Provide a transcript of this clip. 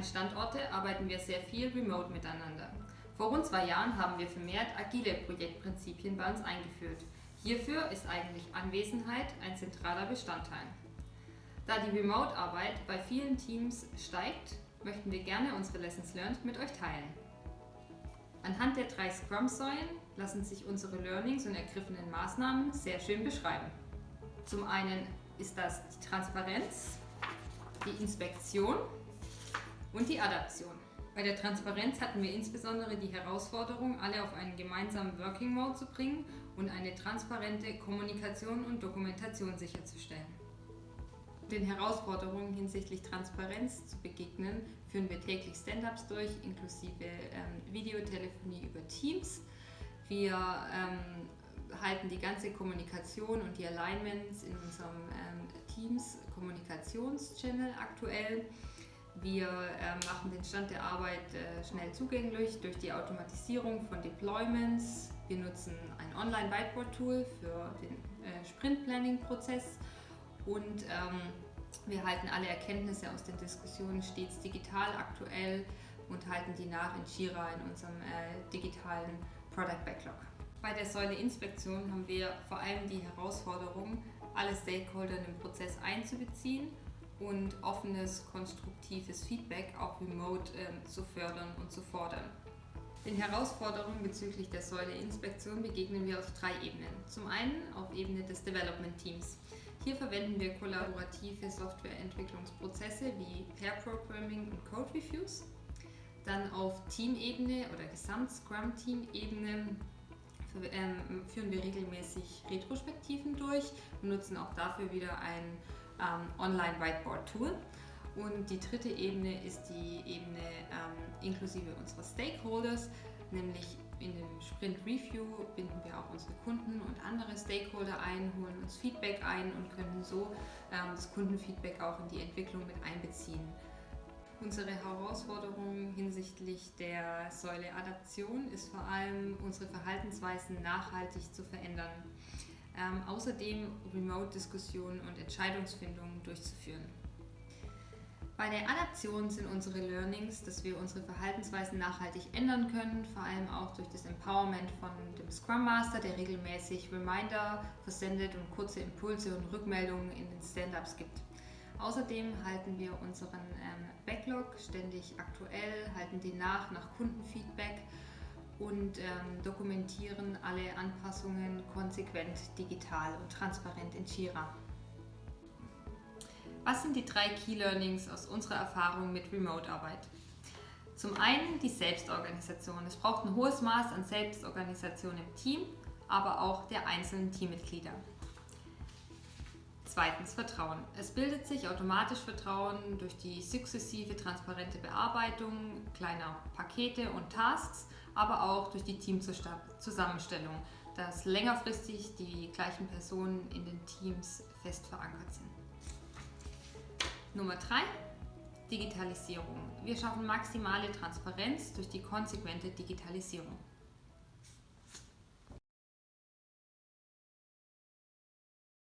beiden Standorte arbeiten wir sehr viel remote miteinander. Vor rund zwei Jahren haben wir vermehrt agile Projektprinzipien bei uns eingeführt. Hierfür ist eigentlich Anwesenheit ein zentraler Bestandteil. Da die Remote-Arbeit bei vielen Teams steigt, möchten wir gerne unsere Lessons Learned mit euch teilen. Anhand der drei Scrum-Säulen lassen sich unsere Learnings und ergriffenen Maßnahmen sehr schön beschreiben. Zum einen ist das die Transparenz, die Inspektion und die Adaption. Bei der Transparenz hatten wir insbesondere die Herausforderung, alle auf einen gemeinsamen Working Mode zu bringen und eine transparente Kommunikation und Dokumentation sicherzustellen. Den Herausforderungen hinsichtlich Transparenz zu begegnen, führen wir täglich Stand-ups durch, inklusive ähm, Videotelefonie über Teams. Wir ähm, halten die ganze Kommunikation und die Alignments in unserem ähm, Teams Kommunikationschannel aktuell. Wir äh, machen den Stand der Arbeit äh, schnell zugänglich durch die Automatisierung von Deployments. Wir nutzen ein Online-Whiteboard-Tool für den äh, Sprint-Planning-Prozess und ähm, wir halten alle Erkenntnisse aus den Diskussionen stets digital aktuell und halten die nach in Jira in unserem äh, digitalen Product Backlog. Bei der Säule Inspektion haben wir vor allem die Herausforderung, alle Stakeholder in den Prozess einzubeziehen und offenes, konstruktives Feedback auch remote ähm, zu fördern und zu fordern. Den Herausforderungen bezüglich der Säule Inspektion begegnen wir auf drei Ebenen. Zum einen auf Ebene des Development Teams. Hier verwenden wir kollaborative Softwareentwicklungsprozesse wie Pair Programming und Code Reviews. Dann auf Teamebene oder Gesamt-Scrum-Team-Ebene ähm, führen wir regelmäßig Retrospektiven durch und nutzen auch dafür wieder ein ähm, Online-Whiteboard-Tool. Und die dritte Ebene ist die Ebene ähm, inklusive unserer Stakeholders, nämlich in dem Sprint Review binden wir auch unsere Kunden und andere Stakeholder ein, holen uns Feedback ein und können so ähm, das Kundenfeedback auch in die Entwicklung mit einbeziehen. Unsere Herausforderung hinsichtlich der Säule Adaption ist vor allem, unsere Verhaltensweisen nachhaltig zu verändern. Ähm, außerdem Remote-Diskussionen und Entscheidungsfindungen durchzuführen. Bei der Adaption sind unsere Learnings, dass wir unsere Verhaltensweisen nachhaltig ändern können, vor allem auch durch das Empowerment von dem Scrum Master, der regelmäßig Reminder versendet und kurze Impulse und Rückmeldungen in den Stand-ups gibt. Außerdem halten wir unseren ähm, Backlog ständig aktuell, halten den nach nach Kundenfeedback und ähm, dokumentieren alle Anpassungen konsequent digital und transparent in Jira. Was sind die drei Key Learnings aus unserer Erfahrung mit Remote-Arbeit? Zum einen die Selbstorganisation. Es braucht ein hohes Maß an Selbstorganisation im Team, aber auch der einzelnen Teammitglieder. Zweitens Vertrauen. Es bildet sich automatisch Vertrauen durch die sukzessive transparente Bearbeitung kleiner Pakete und Tasks, aber auch durch die Teamzusammenstellung, dass längerfristig die gleichen Personen in den Teams fest verankert sind. Nummer 3. Digitalisierung. Wir schaffen maximale Transparenz durch die konsequente Digitalisierung.